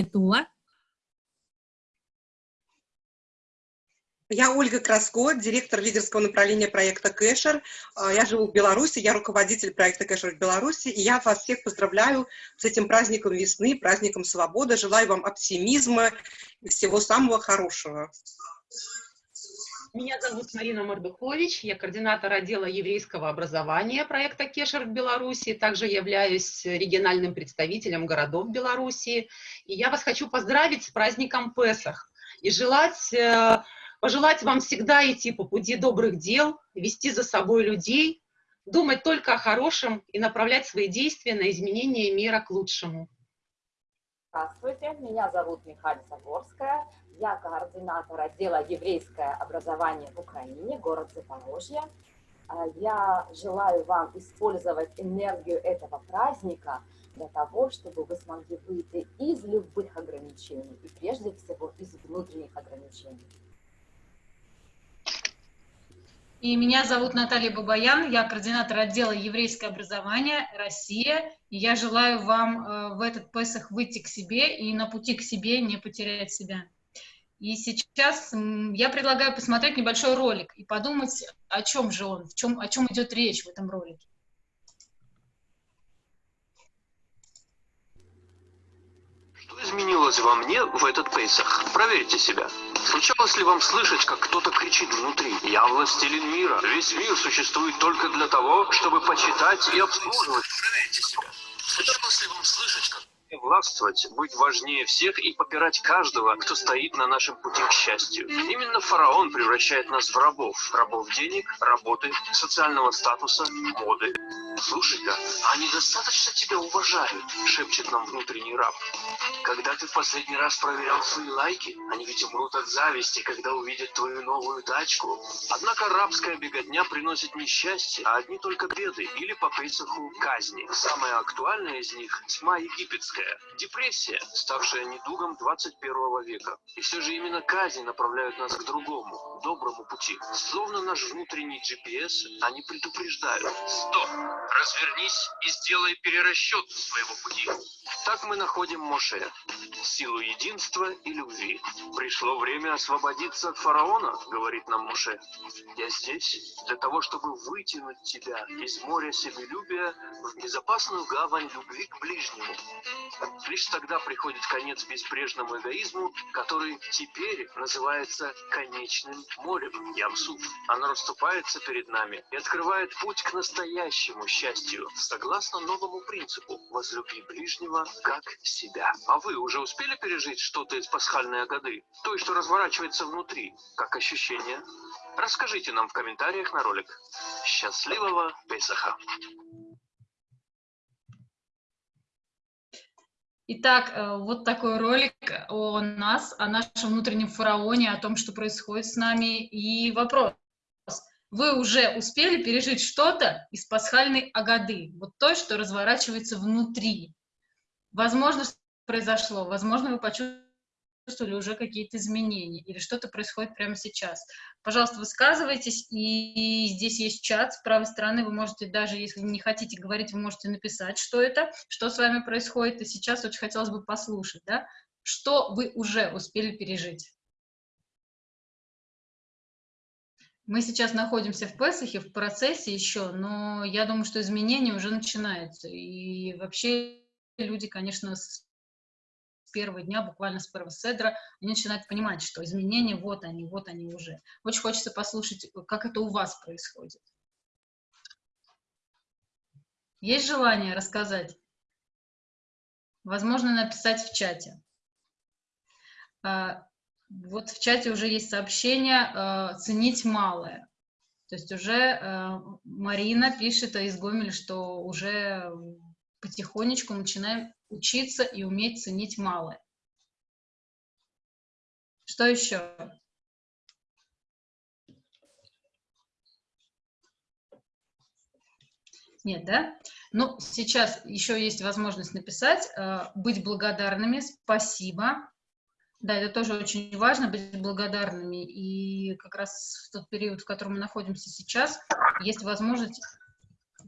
Тула. Я Ольга Краско, директор лидерского направления проекта Кэшер. А, я живу в Беларуси, я руководитель проекта Кэшер в Беларуси, и я вас всех поздравляю с этим праздником весны, праздником свободы. Желаю вам оптимизма и всего самого хорошего. Меня зовут Марина Мордухович, я координатор отдела еврейского образования проекта Кешер в Беларуси, также являюсь региональным представителем городов Беларуси. И я вас хочу поздравить с праздником Песах и желать, э, пожелать вам всегда идти по пути добрых дел, вести за собой людей, думать только о хорошем и направлять свои действия на изменение мира к лучшему. Здравствуйте, меня зовут Михаил Загорская, я координатор отдела еврейское образование в Украине, город Запорожье. А, я желаю вам использовать энергию этого праздника для того, чтобы вы смогли выйти из любых ограничений и прежде всего из внутренних ограничений. И меня зовут Наталья Бабаян, я координатор отдела еврейское образование Россия. И я желаю вам э, в этот Песах выйти к себе и на пути к себе не потерять себя. И сейчас я предлагаю посмотреть небольшой ролик и подумать, о чем же он, в чем, о чем идет речь в этом ролике. Что изменилось во мне в этот Пейсах? Проверьте себя. Случалось ли вам слышать, как кто-то кричит внутри «Я властелин мира, весь мир существует только для того, чтобы почитать и обслуживать»? Проверьте себя. Случалось ли вам слышать, как властвовать, быть важнее всех и попирать каждого, кто стоит на нашем пути к счастью. Именно фараон превращает нас в рабов. Рабов денег, работы, социального статуса, моды. Слушай-ка, они достаточно тебя уважают, шепчет нам внутренний раб. Когда ты в последний раз проверял свои лайки, они ведь умрут от зависти, когда увидят твою новую тачку. Однако рабская беготня приносит не счастье, а одни только беды или по Пейсаху казни. Самая актуальная из них – тьма египетская. Депрессия, ставшая недугом 21 века. И все же именно казни направляют нас к другому, доброму пути. Словно наш внутренний GPS, они предупреждают. Стоп! Развернись и сделай перерасчет своего пути. Так мы находим Моше, силу единства и любви. Пришло время освободиться от фараона, говорит нам Моше. Я здесь для того, чтобы вытянуть тебя из моря себелюбия в безопасную гавань любви к ближнему. Лишь тогда приходит конец безбрежному эгоизму, который теперь называется конечным морем, Ямсуф. Оно расступается перед нами и открывает путь к настоящему счастью, согласно новому принципу «возлюби ближнего как себя». А вы уже успели пережить что-то из пасхальной годы? То, что разворачивается внутри, как ощущение? Расскажите нам в комментариях на ролик. Счастливого Песаха! Итак, э, вот такой ролик о нас, о нашем внутреннем фараоне, о том, что происходит с нами. И вопрос. Вы уже успели пережить что-то из пасхальной агады, вот то, что разворачивается внутри. Возможно, произошло, возможно, вы почувствовали, почувствовали уже какие-то изменения или что-то происходит прямо сейчас. Пожалуйста, высказывайтесь, и здесь есть чат с правой стороны, вы можете даже, если не хотите говорить, вы можете написать, что это, что с вами происходит, и сейчас очень хотелось бы послушать, да, что вы уже успели пережить. Мы сейчас находимся в Песахе, в процессе еще, но я думаю, что изменения уже начинаются. И вообще люди, конечно, с первого дня, буквально с первого седра, они начинают понимать, что изменения вот они, вот они уже. Очень хочется послушать, как это у вас происходит. Есть желание рассказать? Возможно, написать в чате. А, вот в чате уже есть сообщение а, «ценить малое». То есть уже а, Марина пишет из Гомеля, что уже потихонечку начинаем учиться и уметь ценить малое. Что еще? Нет, да? Ну, сейчас еще есть возможность написать, э, быть благодарными, спасибо. Да, это тоже очень важно, быть благодарными. И как раз в тот период, в котором мы находимся сейчас, есть возможность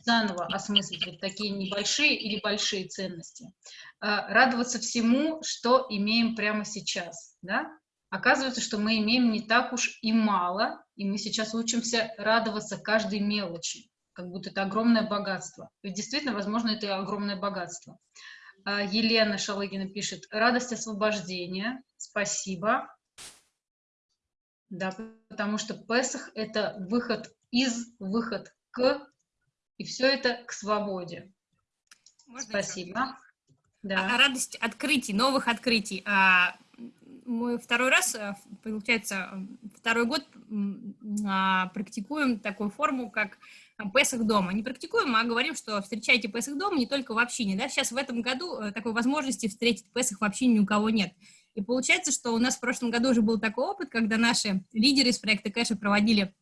заново осмыслить вот такие небольшие или большие ценности. А, радоваться всему, что имеем прямо сейчас, да? Оказывается, что мы имеем не так уж и мало, и мы сейчас учимся радоваться каждой мелочи, как будто это огромное богатство. Ведь действительно, возможно, это огромное богатство. А, Елена Шалыгина пишет, радость освобождения, спасибо. Да, потому что Песах – это выход из, выход к, и все это к свободе. Можно спасибо. Да. Радость открытий, новых открытий. А, мы второй раз, э, получается, второй год а, практикуем такую форму, как Песах дома. Не практикуем, а говорим, что встречайте Песах дома не только в общине. Да? Сейчас в этом году э, такой возможности встретить Песах в общине ни у кого нет. И получается, что у нас в прошлом году уже был такой опыт, когда наши лидеры из проекта Кэша проводили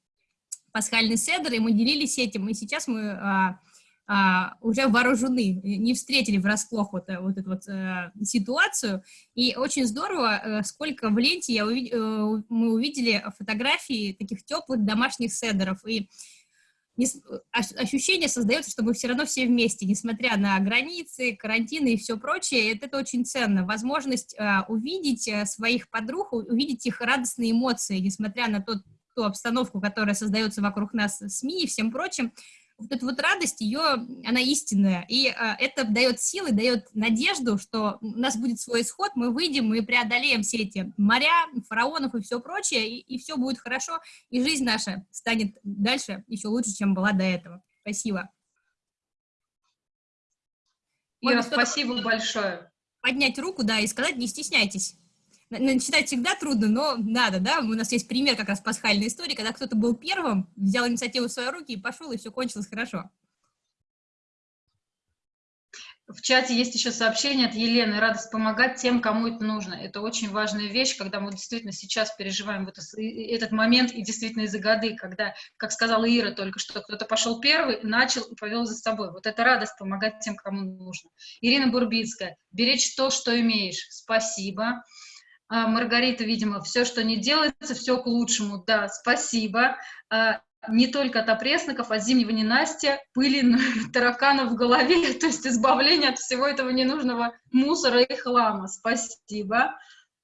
пасхальный седр, и мы делились этим, и сейчас мы а, а, уже вооружены, не встретили врасплох вот, э, вот эту вот а, ситуацию, и очень здорово, а, сколько в ленте я увид... мы увидели фотографии таких теплых домашних седеров, и ощущение создается, что мы все равно все вместе, несмотря на границы, карантины и все прочее, это, это очень ценно. Возможность э, увидеть своих подруг, увидеть их радостные эмоции, несмотря на тот, ту обстановку, которая создается вокруг нас СМИ и всем прочим, вот эта вот радость, ее, она истинная, и а, это дает силы, дает надежду, что у нас будет свой исход, мы выйдем, мы преодолеем все эти моря, фараонов и все прочее, и, и все будет хорошо, и жизнь наша станет дальше еще лучше, чем была до этого. Спасибо. Ира, спасибо большое. Поднять руку, да, и сказать, не стесняйтесь. Начинать всегда трудно, но надо, да, у нас есть пример как раз пасхальной истории, когда кто-то был первым, взял инициативу в свои руки и пошел, и все кончилось хорошо. В чате есть еще сообщение от Елены. Радость помогать тем, кому это нужно. Это очень важная вещь, когда мы действительно сейчас переживаем вот этот момент, и действительно из-за годы, когда, как сказала Ира только что, кто-то пошел первый, начал и повел за собой. Вот это радость помогать тем, кому нужно. Ирина Бурбицкая. Беречь то, что имеешь. Спасибо. А, Маргарита, видимо, все, что не делается, все к лучшему. Да, спасибо. А, не только от опресноков, от зимнего ненастья, пыли, тараканов в голове, то есть избавление от всего этого ненужного мусора и хлама. Спасибо.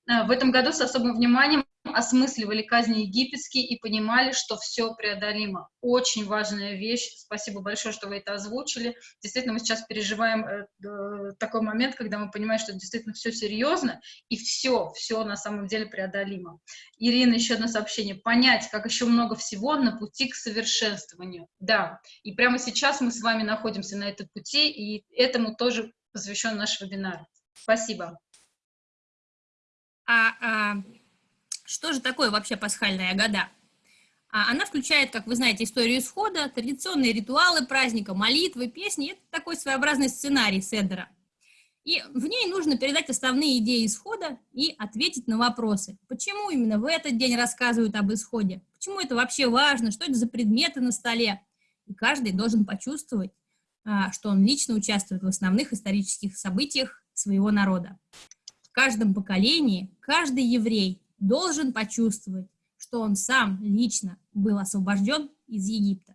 А, в этом году с особым вниманием осмысливали казни египетские и понимали, что все преодолимо. Очень важная вещь. Спасибо большое, что вы это озвучили. Действительно, мы сейчас переживаем э, такой момент, когда мы понимаем, что действительно все серьезно, и все, все на самом деле преодолимо. Ирина, еще одно сообщение. Понять, как еще много всего на пути к совершенствованию. Да, и прямо сейчас мы с вами находимся на этом пути, и этому тоже посвящен наш вебинар. Спасибо. А, а что же такое вообще пасхальная года? А она включает, как вы знаете, историю исхода, традиционные ритуалы праздника, молитвы, песни. Это такой своеобразный сценарий Седера. И в ней нужно передать основные идеи исхода и ответить на вопросы. Почему именно в этот день рассказывают об исходе? Почему это вообще важно? Что это за предметы на столе? И каждый должен почувствовать, а, что он лично участвует в основных исторических событиях своего народа. В каждом поколении каждый еврей должен почувствовать, что он сам лично был освобожден из Египта.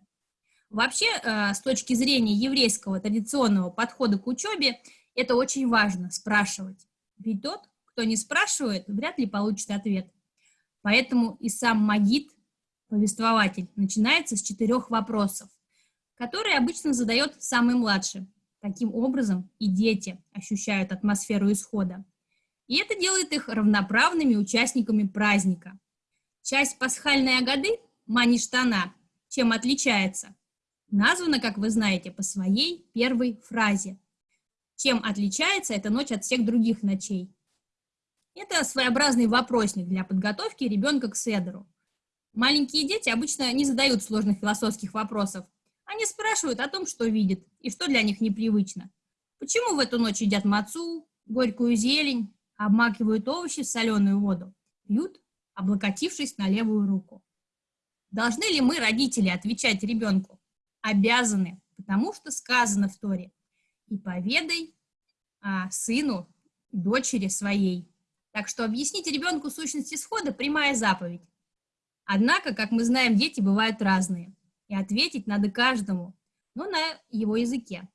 Вообще, э, с точки зрения еврейского традиционного подхода к учебе, это очень важно спрашивать. Ведь тот, кто не спрашивает, вряд ли получит ответ. Поэтому и сам Магид, повествователь, начинается с четырех вопросов, которые обычно задает самый младший. Таким образом и дети ощущают атмосферу исхода. И это делает их равноправными участниками праздника. Часть пасхальной агады, Маништана, чем отличается? Названа, как вы знаете, по своей первой фразе. Чем отличается эта ночь от всех других ночей? Это своеобразный вопросник для подготовки ребенка к седеру. Маленькие дети обычно не задают сложных философских вопросов. Они спрашивают о том, что видят и что для них непривычно. Почему в эту ночь едят мацу, горькую зелень, обмакивают овощи в соленую воду, пьют, облокотившись на левую руку. Должны ли мы, родители, отвечать ребенку? Обязаны, потому что сказано в Торе. И поведай а, сыну, дочери своей. Так что объяснить ребенку сущность исхода – прямая заповедь. Однако, как мы знаем, дети бывают разные. И ответить надо каждому. но на его языке.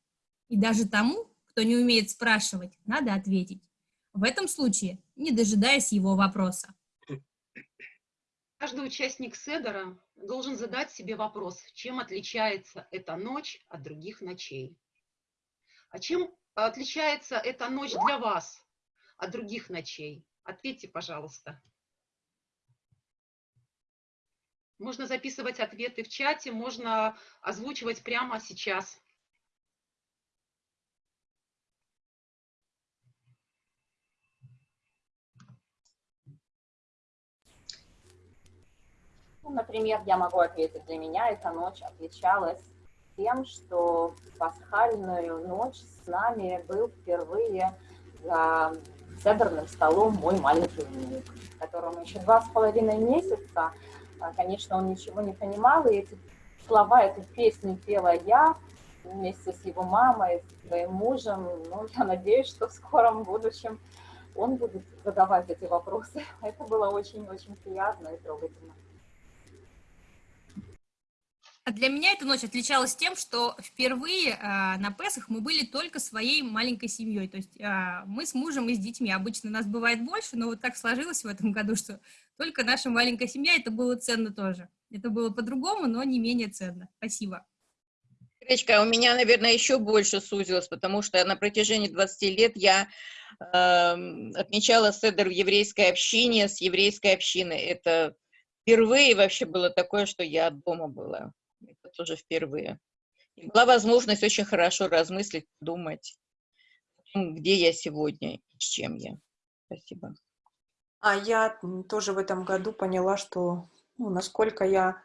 И даже тому, кто не умеет спрашивать, надо ответить. В этом случае, не дожидаясь его вопроса. Каждый участник Седера должен задать себе вопрос, чем отличается эта ночь от других ночей. А чем отличается эта ночь для вас от других ночей? Ответьте, пожалуйста. Можно записывать ответы в чате, можно озвучивать прямо сейчас. Ну, например, я могу ответить, для меня эта ночь отличалась тем, что в пасхальную ночь с нами был впервые за седерным столом мой маленький внук, которому еще два с половиной месяца. А, конечно, он ничего не понимал, и эти слова, эту песню пела я вместе с его мамой, своим мужем. Ну, я надеюсь, что в скором будущем он будет задавать эти вопросы. Это было очень-очень приятно и трогательно. А для меня эта ночь отличалась тем, что впервые э, на Песах мы были только своей маленькой семьей. То есть э, мы с мужем и с детьми. Обычно нас бывает больше, но вот так сложилось в этом году, что только наша маленькая семья, это было ценно тоже. Это было по-другому, но не менее ценно. Спасибо. Гречка, у меня, наверное, еще больше сузилось, потому что на протяжении 20 лет я э, отмечала седер в еврейской общине, с еврейской общиной. Это впервые вообще было такое, что я дома была это тоже впервые. И была возможность очень хорошо размыслить, думать, где я сегодня с чем я. Спасибо. А я тоже в этом году поняла, что ну, насколько я,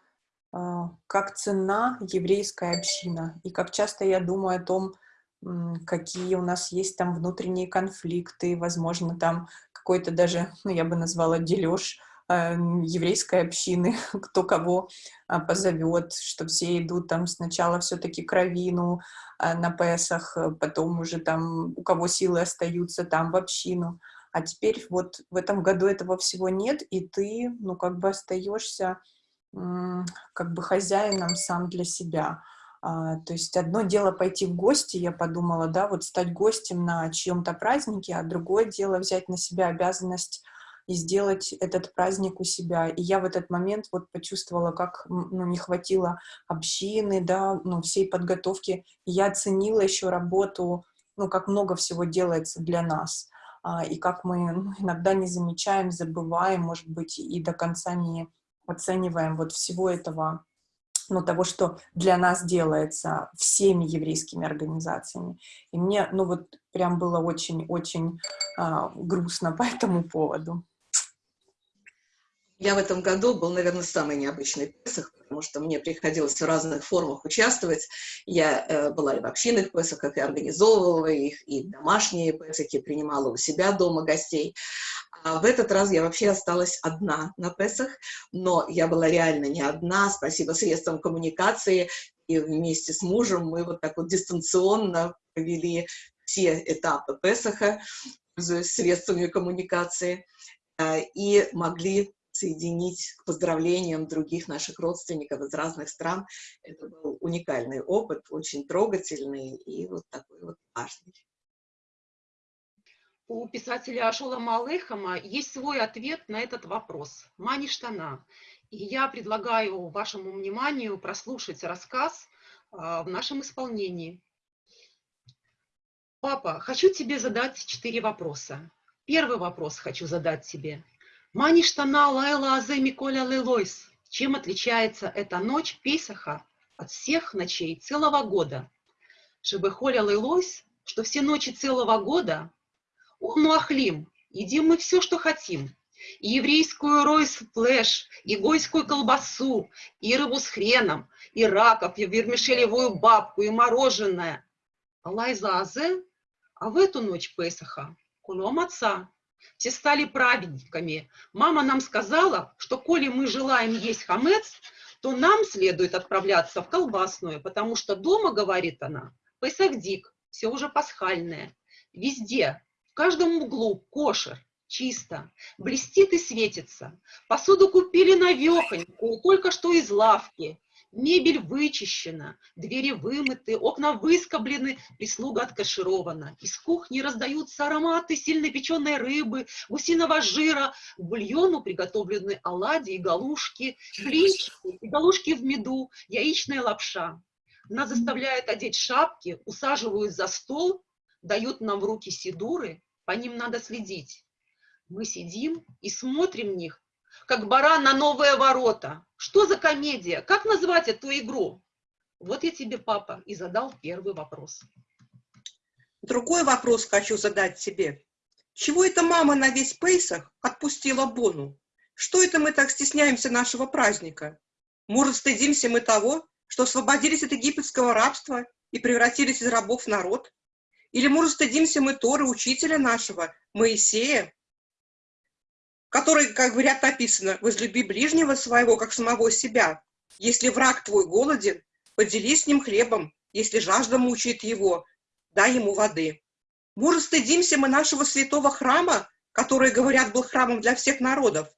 э, как ценна еврейская община, и как часто я думаю о том, какие у нас есть там внутренние конфликты, возможно, там какой-то даже, ну, я бы назвала, дележ еврейской общины, кто кого а, позовет, что все идут там сначала все-таки к Равину а, на Песах, э, потом уже там у кого силы остаются там в общину. А теперь вот в этом году этого всего нет, и ты, ну, как бы остаешься как бы хозяином сам для себя. А, то есть одно дело пойти в гости, я подумала, да, вот стать гостем на чьем-то празднике, а другое дело взять на себя обязанность и сделать этот праздник у себя. И я в этот момент вот почувствовала, как ну, не хватило общины, да, ну, всей подготовки. И я оценила еще работу, ну, как много всего делается для нас. А, и как мы ну, иногда не замечаем, забываем, может быть, и до конца не оцениваем вот всего этого ну, того, что для нас делается всеми еврейскими организациями. И мне, ну, вот прям было очень-очень а, грустно по этому поводу. Я в этом году был, наверное, самый необычный Песах, потому что мне приходилось в разных формах участвовать. Я э, была и в общинных Песахах, и организовывала их, и домашние Песахи принимала у себя дома гостей. А в этот раз я вообще осталась одна на Песах, но я была реально не одна, спасибо средствам коммуникации, и вместе с мужем мы вот так вот дистанционно провели все этапы Песаха, средствами коммуникации, э, и могли соединить к поздравлениям других наших родственников из разных стран. Это был уникальный опыт, очень трогательный и вот такой вот важный. У писателя Ашола Малыхама есть свой ответ на этот вопрос. Мани штана. И я предлагаю вашему вниманию прослушать рассказ а, в нашем исполнении. Папа, хочу тебе задать четыре вопроса. Первый вопрос хочу задать тебе. Маништана лайла азе Миколя лилойс. Чем отличается эта ночь Пейсаха от всех ночей целого года? Шебехоля лилойс, что все ночи целого года, он ахлим, едим мы все, что хотим. И еврейскую ройс флеш, и гойскую колбасу, и рыбу с хреном, и раков, и вермишелевую бабку, и мороженое. Алайза азе, а в эту ночь Песаха кулом отца, все стали праведниками. Мама нам сказала, что коли мы желаем есть хамец, то нам следует отправляться в колбасную, потому что дома, говорит она, Песахдик, все уже пасхальное. Везде, в каждом углу кошер, чисто, блестит и светится. Посуду купили навехонькую, только что из лавки. Мебель вычищена, двери вымыты, окна выскоблены, прислуга откаширована. Из кухни раздаются ароматы сильно печеной рыбы, гусиного жира. К бульону приготовлены оладьи и галушки, блинчики и галушки в меду, яичная лапша. Нас заставляют одеть шапки, усаживают за стол, дают нам в руки сидуры, по ним надо следить. Мы сидим и смотрим в них, как баран на новые ворота. Что за комедия? Как назвать эту игру? Вот я тебе, папа, и задал первый вопрос. Другой вопрос хочу задать тебе. Чего это мама на весь Пейсах отпустила Бону? Что это мы так стесняемся нашего праздника? Может, стыдимся мы того, что освободились от египетского рабства и превратились из рабов в народ? Или, может, стыдимся мы Торы, учителя нашего, Моисея, который, как говорят, написано, «Возлюби ближнего своего, как самого себя. Если враг твой голоден, поделись с ним хлебом. Если жажда мучает его, дай ему воды». Может, стыдимся мы нашего святого храма, который, говорят, был храмом для всех народов?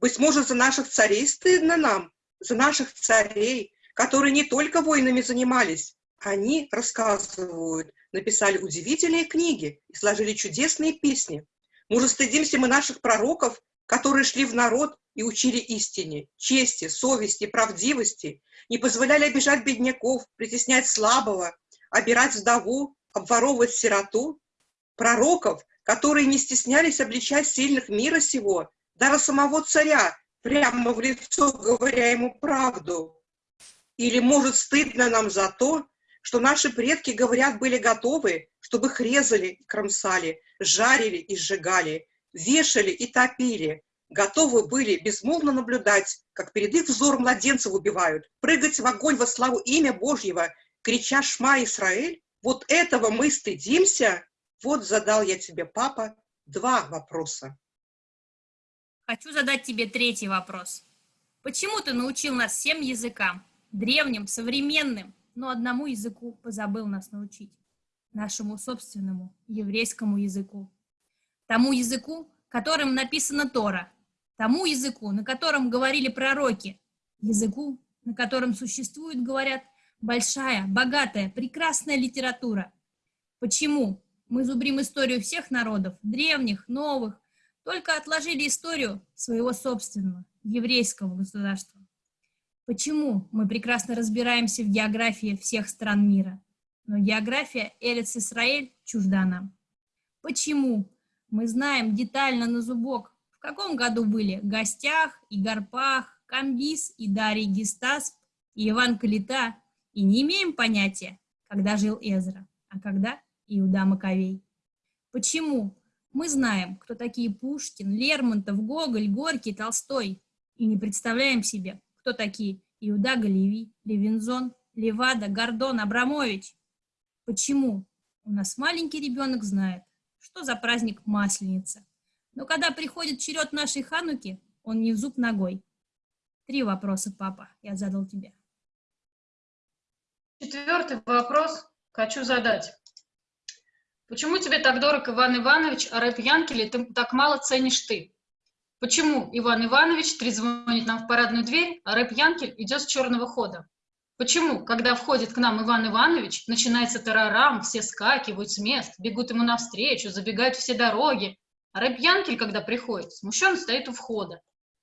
Быть может, за наших царей стыдно нам, за наших царей, которые не только войнами занимались, они, рассказывают, написали удивительные книги и сложили чудесные песни. Может, стыдимся мы наших пророков, которые шли в народ и учили истине, чести, совести, правдивости, не позволяли обижать бедняков, притеснять слабого, обирать вдову, обворовывать сироту, пророков, которые не стеснялись обличать сильных мира сего, даже самого царя, прямо в лицо говоря ему правду. Или, может, стыдно нам за то, что наши предки, говорят, были готовы, чтобы их резали кромсали, жарили и сжигали, вешали и топили, готовы были безмолвно наблюдать, как перед их взором младенцев убивают, прыгать в огонь во славу имя Божьего, крича «Шма, Израиль!» Вот этого мы стыдимся? Вот задал я тебе, папа, два вопроса. Хочу задать тебе третий вопрос. Почему ты научил нас всем языкам? Древним, современным, но одному языку позабыл нас научить. Нашему собственному еврейскому языку. Тому языку, которым написана Тора. Тому языку, на котором говорили пророки. Языку, на котором существует, говорят, большая, богатая, прекрасная литература. Почему мы зубрим историю всех народов, древних, новых, только отложили историю своего собственного, еврейского государства? Почему мы прекрасно разбираемся в географии всех стран мира, но география Эрец-Исраэль чужда нам? Почему мы знаем детально на зубок, в каком году были Гостях и Гарпах, Камбис и Дарий Гистасп и Иван Калита, и не имеем понятия, когда жил Эзра, а когда Иуда Маковей? Почему мы знаем, кто такие Пушкин, Лермонтов, Гоголь, Горький, Толстой, и не представляем себе, кто такие Иуда Галеви, Левинзон, Левада, Гордон, Абрамович. Почему? У нас маленький ребенок знает, что за праздник Масленица. Но когда приходит черед нашей Хануки, он не в зуб ногой. Три вопроса, папа, я задал тебе. Четвертый вопрос хочу задать. Почему тебе так дорог Иван Иванович, а рэп Янкеле ты так мало ценишь ты? Почему Иван Иванович трезвонит нам в парадную дверь, а рэп Янкель идет с черного хода? Почему, когда входит к нам Иван Иванович, начинается тарарам, все скакивают с мест, бегут ему навстречу, забегают все дороги, а рэп Янкель, когда приходит, смущенно стоит у входа,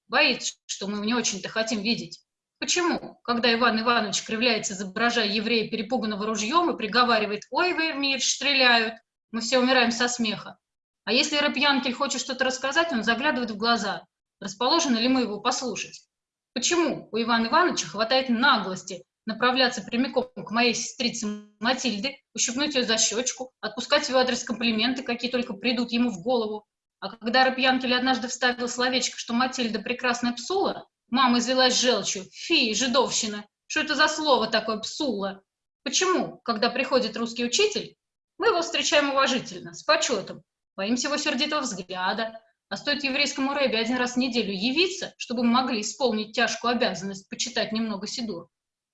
боится, что мы его не очень-то хотим видеть. Почему, когда Иван Иванович кривляется, изображая еврея перепуганного ружьем и приговаривает «Ой, вы, мир, стреляют», мы все умираем со смеха, а если Рэпьянкель хочет что-то рассказать, он заглядывает в глаза. Расположены ли мы его послушать? Почему у Ивана Ивановича хватает наглости направляться прямиком к моей сестрице Матильде, ущипнуть ее за щечку, отпускать в адрес комплименты, какие только придут ему в голову? А когда Рэпьянкель однажды вставил словечко, что Матильда прекрасная псула, мама извелась желчью. Фи, жидовщина! Что это за слово такое псула? Почему, когда приходит русский учитель, мы его встречаем уважительно, с почетом, боимся его сердитого взгляда, а стоит еврейскому рэбе один раз в неделю явиться, чтобы мы могли исполнить тяжкую обязанность почитать немного Сидур.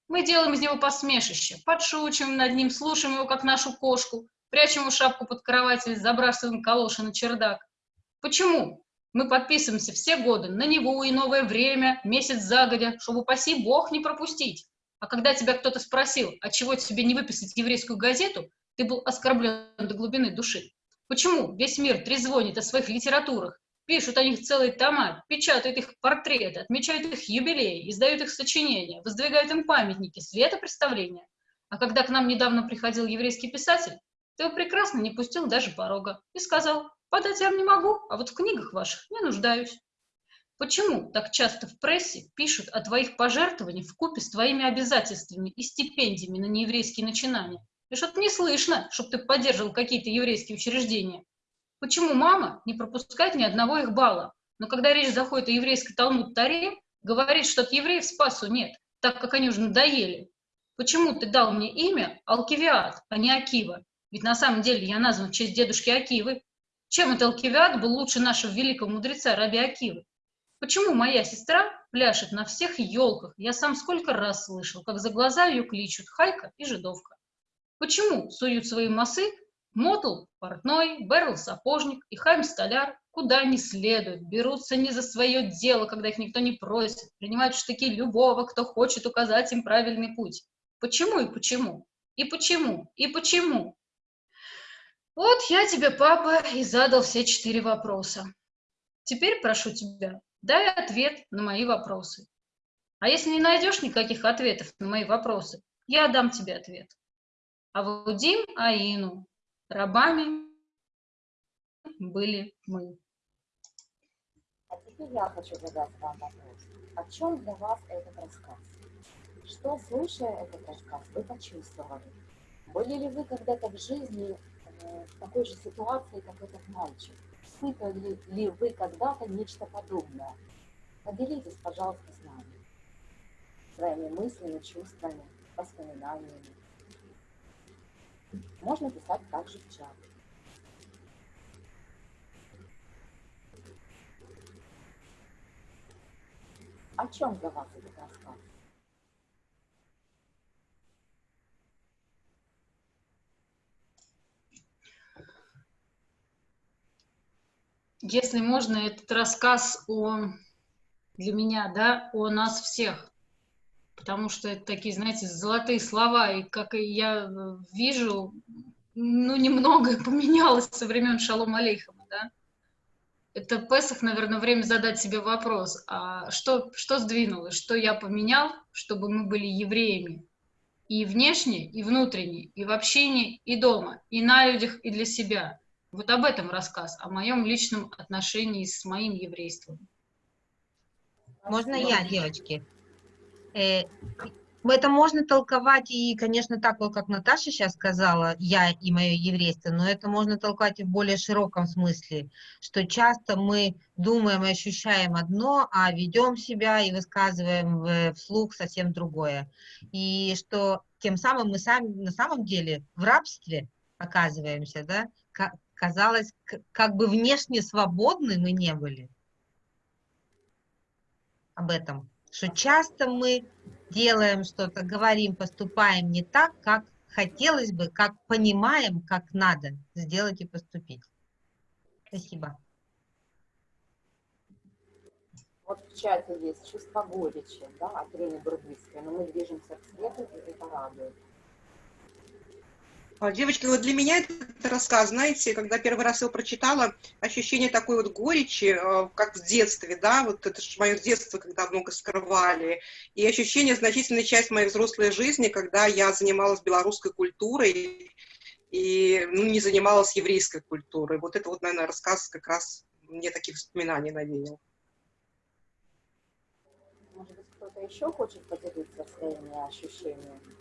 Мы делаем из него посмешище, подшучиваем над ним, слушаем его, как нашу кошку, прячем ему шапку под кровать или забрасываем калоши на чердак. Почему? Мы подписываемся все годы на него и новое время, месяц загодя, чтобы, упаси бог, не пропустить. А когда тебя кто-то спросил, а чего тебе не выписать еврейскую газету, ты был оскорблен до глубины души. Почему весь мир трезвонит о своих литературах, пишут о них целые тома, печатают их портреты, отмечают их юбилеи, издают их сочинения, воздвигают им памятники, светопредставления. А когда к нам недавно приходил еврейский писатель, ты его прекрасно не пустил даже порога и сказал, подать я вам не могу, а вот в книгах ваших не нуждаюсь. Почему так часто в прессе пишут о твоих пожертвованиях в купе с твоими обязательствами и стипендиями на нееврейские начинания? И что-то не слышно, чтобы ты поддерживал какие-то еврейские учреждения. Почему мама не пропускает ни одного их балла? Но когда речь заходит о еврейской Талмуд-Таре, говорит, что от евреев спасу нет, так как они уже надоели. Почему ты дал мне имя Алкивиад, а не Акива? Ведь на самом деле я назван в честь дедушки Акивы. Чем этот Алкивиад был лучше нашего великого мудреца Раби Акивы? Почему моя сестра пляшет на всех елках? Я сам сколько раз слышал, как за глаза ее кличут Хайка и Жидовка. Почему суют свои массы Мотл, портной, Берл, сапожник и Хайм, столяр, куда не следует, берутся не за свое дело, когда их никто не просит, принимают штыки любого, кто хочет указать им правильный путь. Почему и почему? И почему? И почему? Вот я тебе, папа, и задал все четыре вопроса. Теперь прошу тебя, Дай ответ на мои вопросы. А если не найдешь никаких ответов на мои вопросы, я дам тебе ответ. А Вудим Аину, рабами были мы. А теперь я хочу задать вам вопрос. О чем для вас этот рассказ? Что, слушая этот рассказ, вы почувствовали? Были ли вы когда-то в жизни э, в такой же ситуации, как этот мальчик? испытывали ли вы когда-то нечто подобное? Поделитесь, пожалуйста, с нами своими мыслями, чувствами, воспоминаниями. Можно писать также в чат. О чем для вас этот рассказ? если можно, этот рассказ о, для меня, да, о нас всех. Потому что это такие, знаете, золотые слова, и как я вижу, ну, немного поменялось со времен Шалом Алейхама, да. Это Песах, наверное, время задать себе вопрос, а что, что сдвинулось, что я поменял, чтобы мы были евреями, и внешне, и внутренне, и в общении, и дома, и на людях, и для себя – вот об этом рассказ, о моем личном отношении с моим еврейством. Можно я, девочки? Э, это можно толковать и, конечно, так вот, как Наташа сейчас сказала, я и мое еврейство, но это можно толковать и в более широком смысле, что часто мы думаем и ощущаем одно, а ведем себя и высказываем вслух совсем другое. И что тем самым мы сами на самом деле в рабстве оказываемся, да, казалось, как бы внешне свободны мы не были. Об этом, что часто мы делаем что-то, говорим, поступаем не так, как хотелось бы, как понимаем, как надо сделать и поступить. Спасибо. Вот в чате есть чувство горечи, да, от Рени Бурбицкой, но мы движемся к свету, и это радует. А, девочки, вот для меня этот рассказ, знаете, когда первый раз его прочитала, ощущение такой вот горечи, э, как в детстве, да, вот это же мое детство, когда много скрывали, и ощущение значительной часть моей взрослой жизни, когда я занималась белорусской культурой и ну, не занималась еврейской культурой. Вот это вот, наверное, рассказ как раз мне таких воспоминаний навеял. Может быть, кто-то еще хочет поделиться своими ощущениями?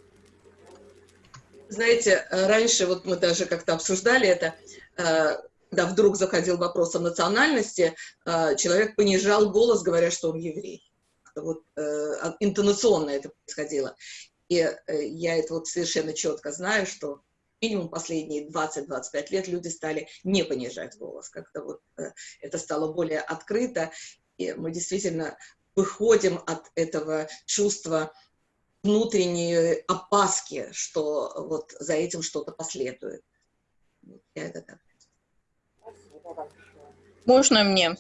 Знаете, э, раньше, вот мы даже как-то обсуждали это, э, когда вдруг заходил вопрос о национальности, э, человек понижал голос, говоря, что он еврей. Вот а, интонационно это происходило. И я это вот совершенно четко знаю, что минимум последние 20-25 лет люди стали не понижать голос. Как-то вот это стало более открыто, и мы действительно выходим от этого чувства внутренние опаски, что вот за этим что-то последует. Я это так. Можно мне?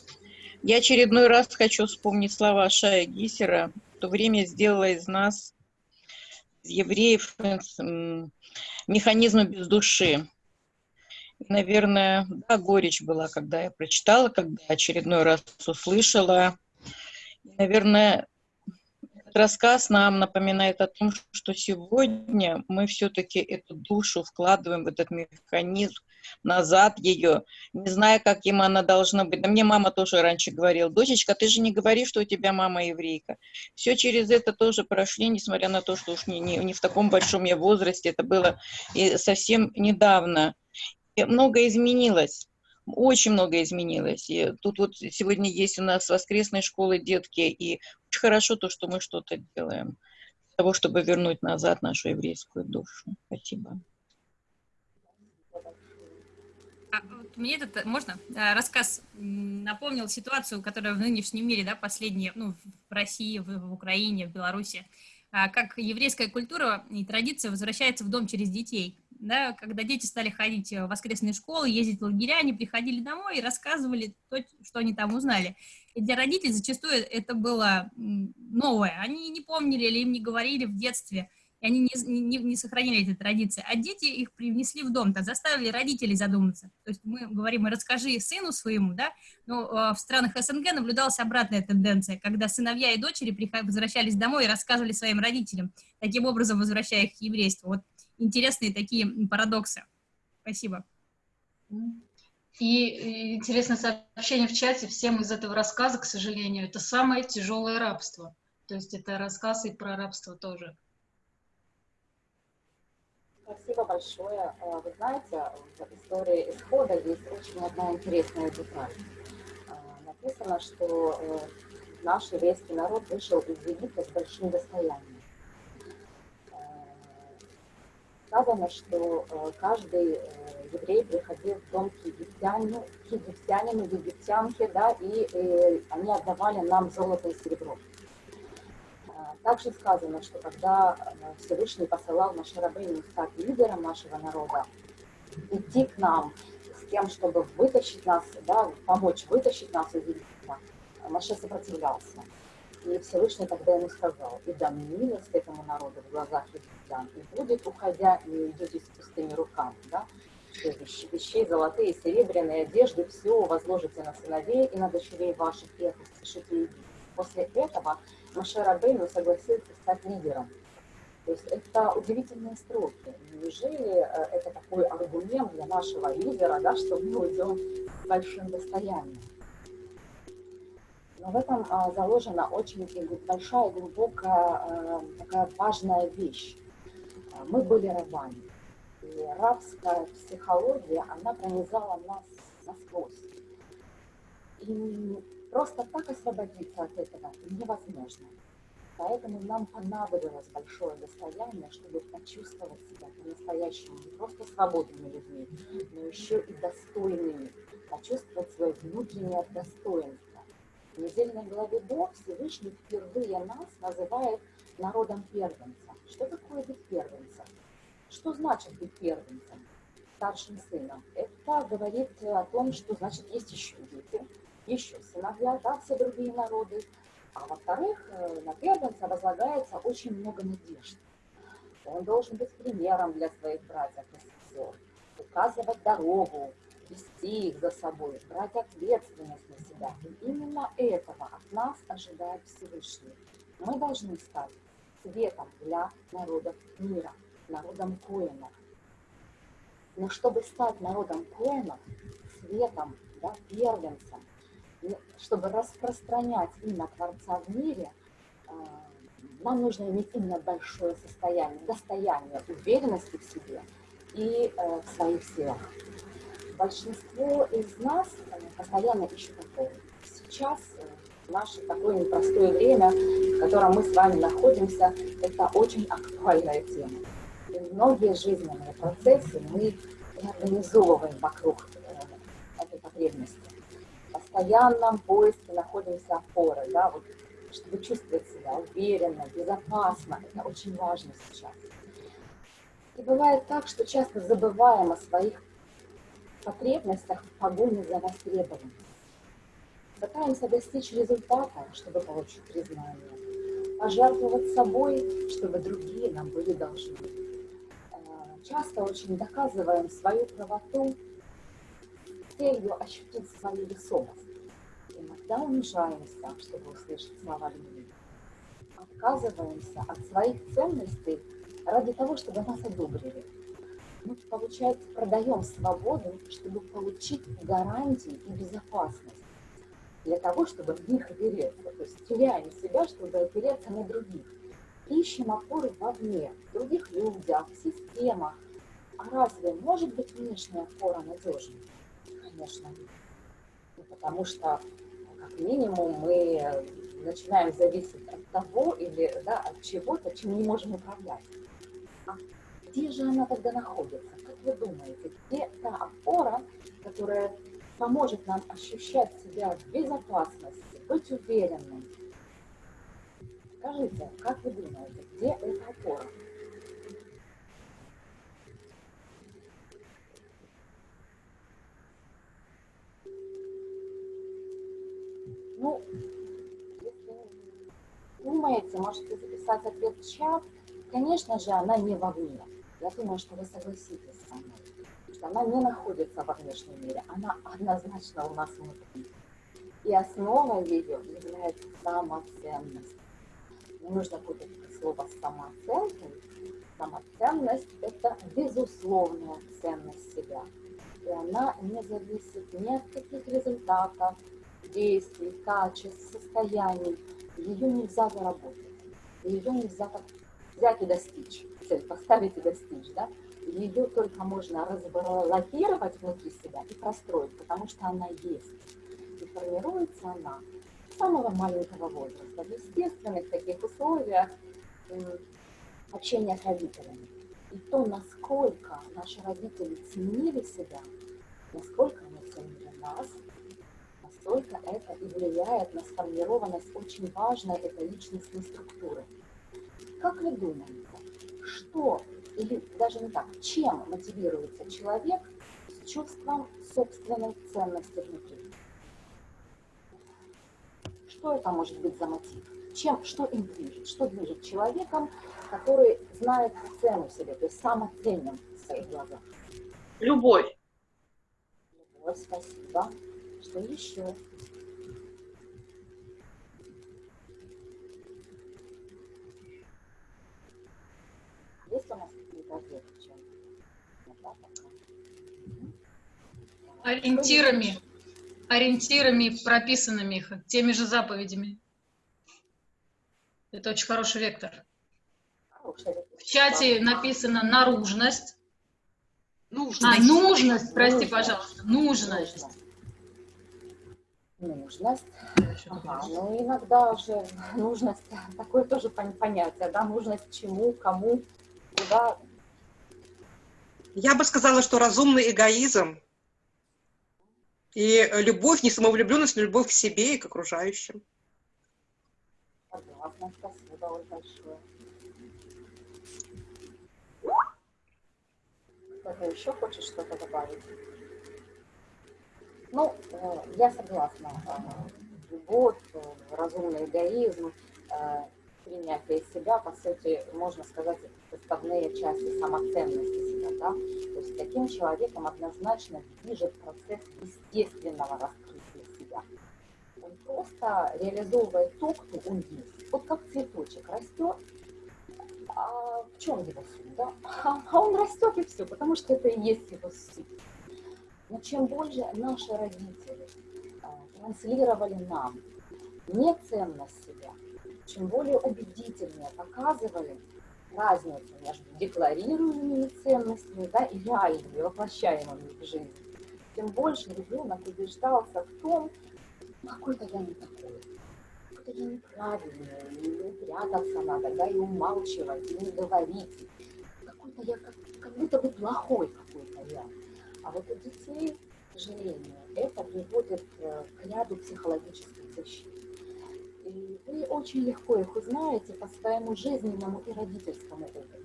Я очередной раз хочу вспомнить слова Шая Гисера. То время сделала из нас евреев механизма без души. Наверное, да, горечь была, когда я прочитала, когда очередной раз услышала. Наверное, этот рассказ нам напоминает о том, что сегодня мы все-таки эту душу вкладываем в этот механизм, назад ее, не зная, каким она должна быть. Да мне мама тоже раньше говорила, дочечка, ты же не говоришь, что у тебя мама еврейка. Все через это тоже прошли, несмотря на то, что уж не, не, не в таком большом я возрасте, это было и совсем недавно. И многое изменилось очень много изменилось. И тут вот сегодня есть у нас воскресные школы детки, и очень хорошо то, что мы что-то делаем для того, чтобы вернуть назад нашу еврейскую душу. Спасибо. А, вот мне этот, можно, а, рассказ напомнил ситуацию, которая в нынешнем мире, да, последние, ну, в России, в, в Украине, в Беларуси, а, как еврейская культура и традиция возвращается в дом через детей. Да, когда дети стали ходить в воскресные школы, ездить в лагеря, они приходили домой и рассказывали то, что они там узнали. И для родителей зачастую это было новое. Они не помнили или им не говорили в детстве и они не, не, не сохранили эти традиции, а дети их привнесли в дом, так заставили родителей задуматься. То есть мы говорим, расскажи сыну своему, да, но э, в странах СНГ наблюдалась обратная тенденция, когда сыновья и дочери возвращались домой и рассказывали своим родителям, таким образом возвращая их к еврейству. Вот интересные такие парадоксы. Спасибо. И интересное сообщение в чате всем из этого рассказа, к сожалению, это самое тяжелое рабство. То есть это рассказ и про рабство тоже. Спасибо большое. Э, вы знаете, в истории исхода есть очень одна интересная деталь. Э, написано, что э, наш еврейский народ вышел из Египта с большим достоянием. Сказано, что каждый еврей приходил в дом к египтянину, к египтянину, египтянке, да, и они отдавали нам золото и серебро. Также сказано, что когда э, Всевышний посылал Маше Рабейну стать лидером нашего народа, идти к нам с тем, чтобы вытащить нас, да, помочь вытащить нас из Египта, Маше сопротивлялся. И Всевышний тогда ему сказал, и дам милость этому народу в глазах египтян, и будет, уходя, не идете с пустыми руками, да, вещей золотые, серебряные, одежды, все возложите на сыновей и на дочерей ваших, и спешите Египет. После этого Маше Рабейну согласился стать лидером. То есть это удивительные строки. Неужели э, это такой аргумент для нашего лидера, да, что мы уйдем с большим достоянием? Но в этом а, заложена очень большая, глубокая, а, такая важная вещь. Мы были рабами. И рабская психология, она пронизала нас насквозь. И Просто так освободиться от этого невозможно. Поэтому нам понадобилось большое достояние, чтобы почувствовать себя по-настоящему не просто свободными людьми, но еще и достойными, почувствовать свое внутреннее достоинство. В недельной главе Бог Всевышний впервые нас называет народом первенца. Что такое быть первенцем? Что значит быть первенцем? Старшим сыном. Это говорит о том, что значит есть еще дети, еще сыновья, да, все другие народы. А во-вторых, э, на первенца возлагается очень много надежд. Он должен быть примером для своих братьев и сестер, указывать дорогу, вести их за собой, брать ответственность на себя. И именно этого от нас ожидает Всевышний. Мы должны стать светом для народов мира, народом коинов. Но чтобы стать народом коинов, светом, да, первенцем, чтобы распространять имя Творца в мире, а, нам нужно иметь именно большое состояние, достояние уверенности в себе и э, в своих силах. Большинство из нас э, постоянно ищут опору. Сейчас, э, в наше такое непростое время, в котором мы с вами находимся, это очень актуальная тема. И многие жизненные процессы мы организовываем вокруг этой потребности постоянном поиске находимся опоры, да, вот, чтобы чувствовать себя уверенно, безопасно. Это очень важно сейчас. И бывает так, что часто забываем о своих потребностях в погоне за востребованностью. Пытаемся достичь результата, чтобы получить признание. пожертвовать собой, чтобы другие нам были должны. Э, часто очень доказываем свою правоту целью ощутить свою весомость. Иногда унижаемся, чтобы услышать слова любви. Отказываемся от своих ценностей ради того, чтобы нас одобрили. Мы, получается, продаем свободу, чтобы получить гарантии и безопасность для того, чтобы в них опереться. То есть теряем себя, чтобы опереться на других. Ищем опоры вовне, в других людях, в системах. А разве может быть внешняя опора надежной? Конечно. Ну, потому что, как минимум, мы начинаем зависеть от того или да, от чего-то, чем не можем управлять. А где же она тогда находится? Как вы думаете, где та опора, которая поможет нам ощущать себя в безопасности, быть уверенным? Скажите, как вы думаете, где эта опора? Ну, если думаете, можете записать ответ в чат. Конечно же, она не вовне. Я думаю, что вы согласитесь со мной, что она не находится во внешнем мире, она однозначно у нас внутри. И основа ее является самоценность. Не нужно путать слово с самооценкой. Самоценность – это безусловная ценность себя. И она не зависит ни от каких результатов, действий, качеств, состояний. Ее нельзя заработать. Ее нельзя взять и достичь, цель поставить и достичь, да, ее только можно разблокировать внутри себя и простроить, потому что она есть. И формируется она с самого маленького возраста, в естественных таких условиях общения с родителями. И то, насколько наши родители ценили себя, насколько они ценили нас, настолько это и влияет на сформированность очень важной этой личностной структуры. Как вы думаете, что, или даже не так, чем мотивируется человек с чувством собственной ценности внутри? Что это может быть за мотив? Чем, что им движет? Что движет человеком, который знает цену себе, то есть самоценен в своих глазах? Любовь. Любовь, спасибо. Что еще? Есть у нас какие-то ответы? Ориентирами, ориентирами, прописанными теми же заповедями. Это очень хороший вектор. В чате написано наружность. Нужность. А, нужность, прости, пожалуйста, нужность. Нужность. Ага, ну иногда уже нужность, такое тоже понятие, да, нужность чему, кому, куда. Я бы сказала, что разумный эгоизм и любовь, не самовлюбленность, но любовь к себе и к окружающим. Согласна, спасибо большое. Кто-то еще хочет что-то добавить? Ну, э, я согласна. Э, любовь, э, разумный эгоизм, принятие себя, по сути, можно сказать, составные части самоценности себя, да? То есть таким человеком однозначно движет процесс естественного раскрытия себя. Он просто реализовывает то, кто он есть. Вот как цветочек растет, а в чем его суть, да? А он растет и все, потому что это и есть его суть. Но чем больше наши родители а, транслировали нам не ценность себя, чем более убедительнее показывали разницу между декларируемыми ценностями да, и реальными, воплощаемыми в жизнь, тем больше ребенок убеждался в том, какой-то я не такой, какой-то я неправильный, и прятаться надо, да, и умалчивать, и не говорить. Какой-то я как, как будто бы плохой какой-то я. А вот у детей, к сожалению, это приводит э, к ряду психологических защит. И вы очень легко их узнаете по своему жизненному и родительскому опыту.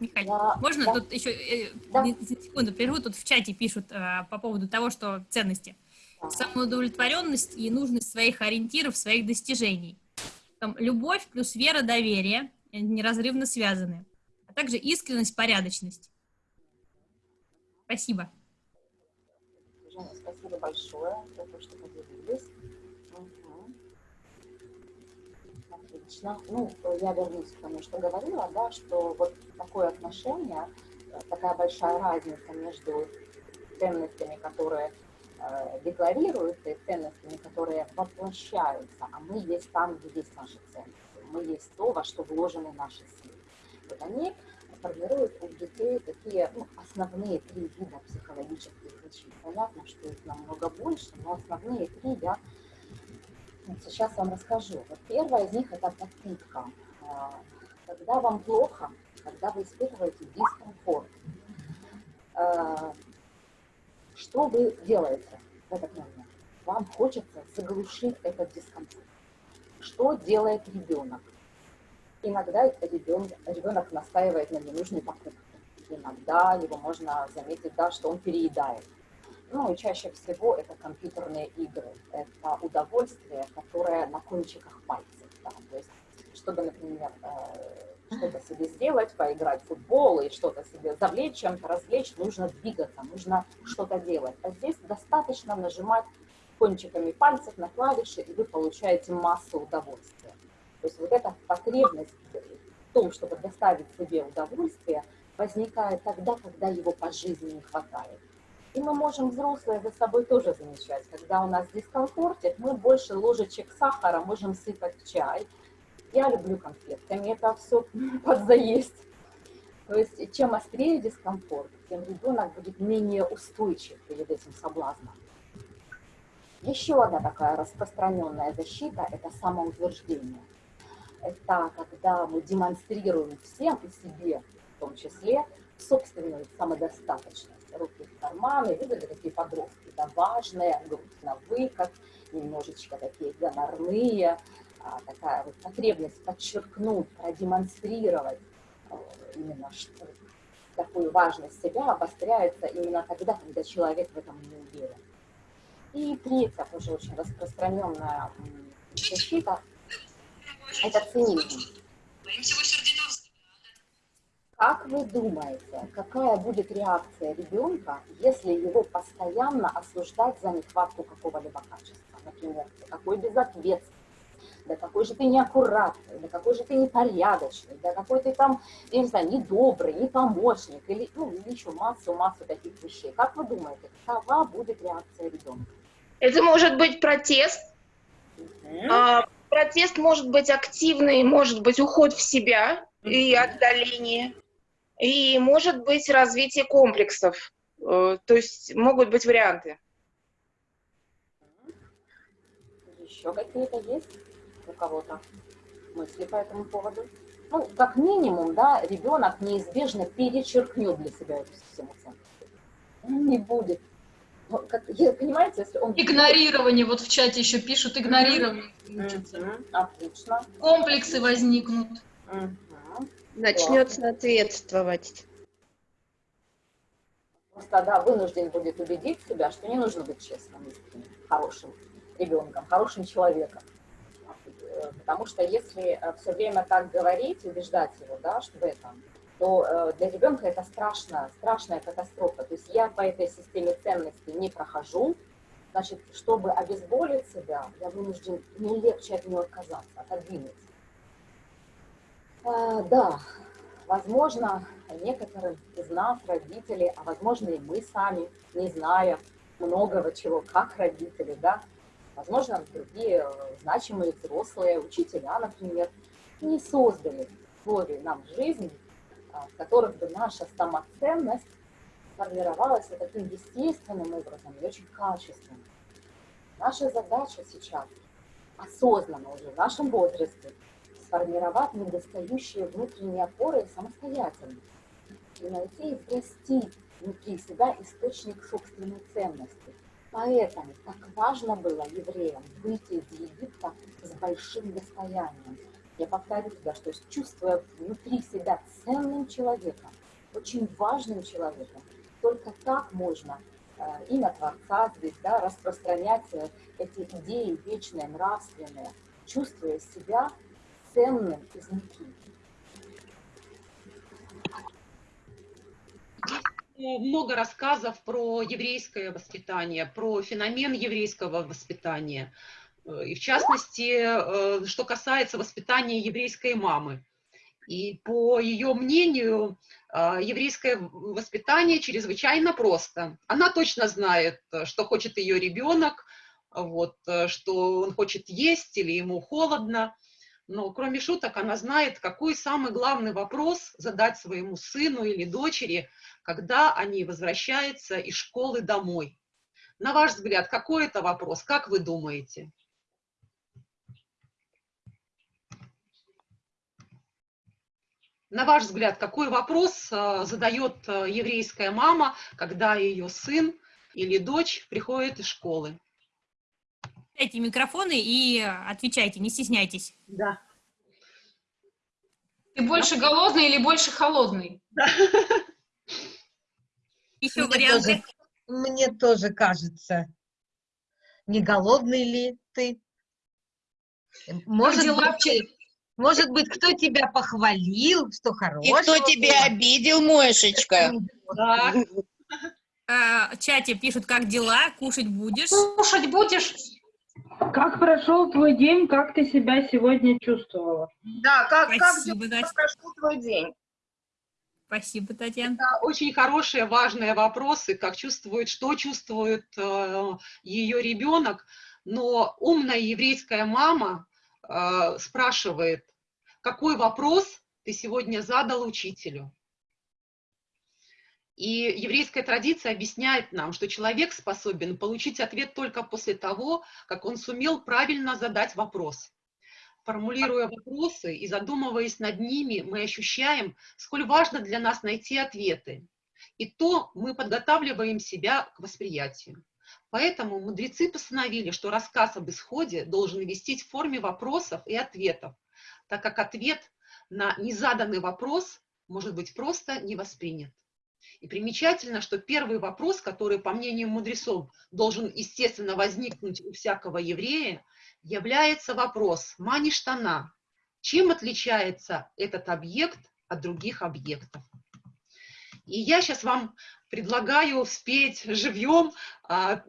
Михаил, да, можно да. тут еще э, да. секунду прерву? Тут в чате пишут э, по поводу того, что ценности. Да. Самоудовлетворенность и нужность своих ориентиров, своих достижений. Там любовь плюс вера, доверие неразрывно связаны, а также искренность, порядочность. Спасибо. Женя, спасибо большое за то, что поделились. Угу. Отлично. Ну, я вернусь к тому, что говорила, да, что вот такое отношение, э, такая большая разница между ценностями, которые э, декларируются, и ценностями, которые воплощаются, а мы есть там, где есть наши ценности. Мы есть то, во что вложены наши силы. Вот они формируют у детей такие ну, основные три вида психологических причин. Понятно, что их намного больше, но основные три я сейчас вам расскажу. Вот первая из них это подпитка. А, когда вам плохо, когда вы испытываете дискомфорт, а, что вы делаете в этот момент? Вам хочется заглушить этот дискомфорт. Что делает ребенок? Иногда ребенок, ребенок настаивает на ненужной покупке. Иногда его можно заметить, да, что он переедает. Ну и чаще всего это компьютерные игры. Это удовольствие, которое на кончиках пальцев. Да? То есть, чтобы, например, э, что-то себе сделать, поиграть в футбол и что-то себе завлечь, чем-то развлечь, нужно двигаться, нужно что-то делать. А здесь достаточно нажимать кончиками пальцев на клавиши, и вы получаете массу удовольствия. То есть вот эта потребность в том, чтобы доставить себе удовольствие, возникает тогда, когда его по жизни не хватает. И мы можем, взрослые, за собой тоже замечать, когда у нас дискомфортит, мы больше ложечек сахара можем сыпать в чай. Я люблю конфетками, это все подзаесть. То есть чем острее дискомфорт, тем ребенок будет менее устойчив перед этим соблазном. Еще одна такая распространенная защита – это самоутверждение это когда мы демонстрируем всем и себе, в том числе, собственную самодостаточность. Руки в карманы, видели такие подростки, да, важные, грудь на выкат, немножечко такие гонорные, а, такая вот потребность подчеркнуть, продемонстрировать а, именно что, такую важность себя обостряется именно тогда, когда человек в этом не уверен. И третья, тоже очень распространенная защита это цинизм. Как вы думаете, какая будет реакция ребенка, если его постоянно осуждать за нехватку какого-либо качества? Например, какой безответственный, да какой же ты неаккуратный, да какой же ты непорядочный, да какой ты там, я не знаю, недобрый, не помощник, или, ну, или еще массу-массу таких вещей. Как вы думаете, какова будет реакция ребенка? Это может быть протест, угу. а, протест может быть активный, может быть уход в себя и отдаление, и может быть развитие комплексов. Э, то есть могут быть варианты. Еще какие-то есть у кого-то мысли по этому поводу? Ну, как минимум, да, ребенок неизбежно перечеркнет для себя эту систему ценностей. Он не будет как, понимаете, если он... Игнорирование, вот в чате еще пишут, игнорирование. Mm-hmm. Отлично. Комплексы возникнут. Mm-hmm. Начнет соответствовать. Просто, да, вынужден будет убедить себя, что не нужно быть честным, хорошим ребенком, хорошим человеком. Потому что если э, все время так говорить, убеждать его, да, что в этом, то э, для ребенка это страшная, страшная катастрофа. То есть я по этой системе ценностей не прохожу, значит, чтобы обезболить себя, я вынужден не легче от нее отказаться, отодвинуть. А, да, возможно, некоторым из нас, родители, а возможно и мы сами, не зная многого чего, как родители, да, возможно, другие значимые взрослые, учителя, например, не создали условия нам в жизни а, в которых бы наша самоценность формировалась таким естественным образом и очень качественным. Наша задача сейчас осознанно уже в нашем возрасте сформировать недостающие внутренние опоры самостоятельно и найти и врасти внутри себя источник собственной ценности. Поэтому так важно было евреям выйти из Египта с большим достоянием, я повторю да, что чувствуя внутри себя ценным человеком, очень важным человеком, только так можно э, имя Творца здесь, да, распространять э, эти идеи вечные, нравственные, чувствуя себя ценным из Никиты? много рассказов про еврейское воспитание, про феномен еврейского воспитания. Э, и в частности, э, что касается воспитания еврейской мамы. И по ее мнению, э, еврейское воспитание чрезвычайно просто. Она точно знает, что хочет ее ребенок, вот, что он хочет есть или ему холодно. Но кроме шуток, она знает, какой самый главный вопрос задать своему сыну или дочери, когда они возвращаются из школы домой. На ваш взгляд, какой это вопрос? Как вы думаете? На ваш взгляд, какой вопрос э, задает э, еврейская мама, когда ее сын или дочь приходит из школы? Дайте микрофоны и отвечайте, не стесняйтесь. Да. Ты больше голодный или больше холодный? Да. Еще Мне варианты. тоже, мне тоже кажется. Не голодный ли ты? Может дела быть, может быть, кто тебя похвалил, что И хорошего кто тебя было? обидел, Мошечка? Да. А, в чате пишут, как дела, кушать будешь? Кушать будешь? Как прошел твой день, как ты себя сегодня чувствовала? Да, как, Спасибо, как прошел твой день? Спасибо, Татьяна. Это очень хорошие, важные вопросы, как чувствует, что чувствует э, ее ребенок. Но умная еврейская мама э, спрашивает, какой вопрос ты сегодня задал учителю? И еврейская традиция объясняет нам, что человек способен получить ответ только после того, как он сумел правильно задать вопрос. Формулируя вопросы и задумываясь над ними, мы ощущаем, сколь важно для нас найти ответы. И то мы подготавливаем себя к восприятию. Поэтому мудрецы постановили, что рассказ об исходе должен вестись в форме вопросов и ответов, так как ответ на незаданный вопрос может быть просто не воспринят. И примечательно, что первый вопрос, который, по мнению мудрецов, должен, естественно, возникнуть у всякого еврея, является вопрос «Маништана» – чем отличается этот объект от других объектов? И я сейчас вам предлагаю спеть живьем а,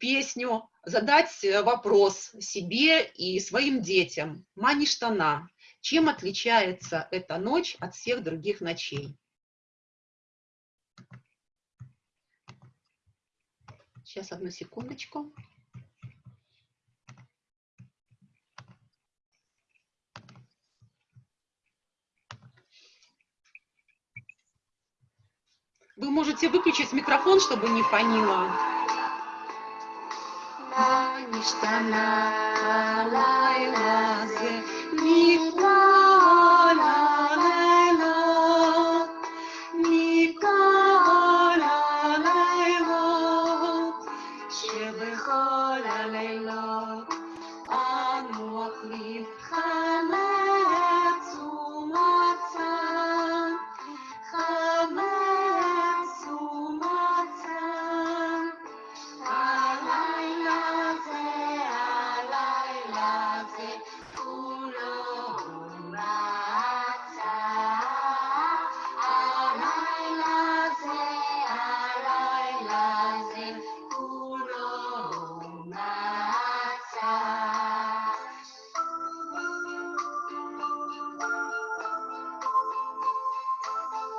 песню, задать э, вопрос себе и своим детям. Маништана – чем отличается эта ночь от всех других ночей? Сейчас, одну секундочку. Вы можете выключить микрофон, чтобы не фанило. Маништа на лайлазе,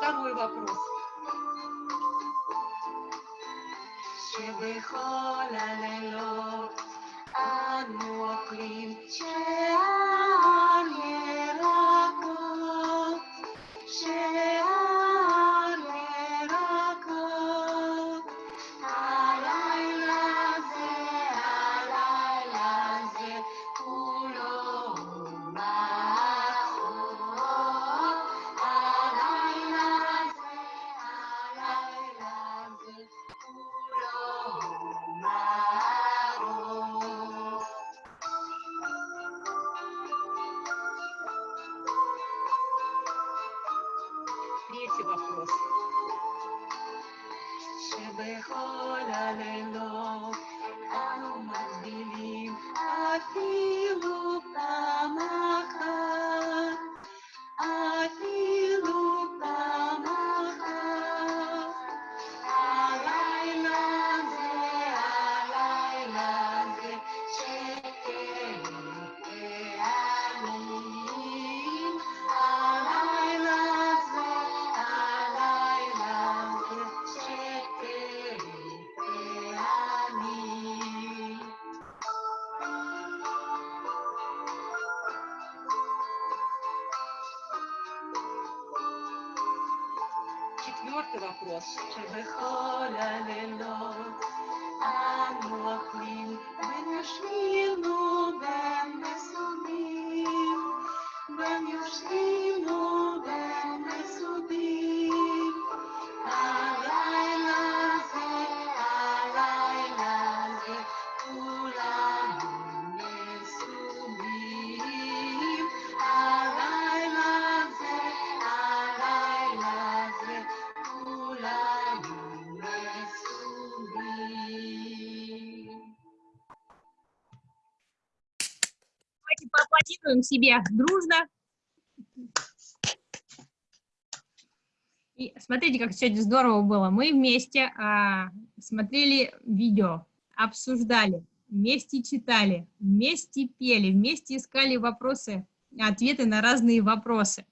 Второй вопрос. שבכל הלילות אנו אוכלים поаплодируем себе дружно. И смотрите, как сегодня здорово было. Мы вместе а, смотрели видео, обсуждали, вместе читали, вместе пели, вместе искали вопросы, ответы на разные вопросы.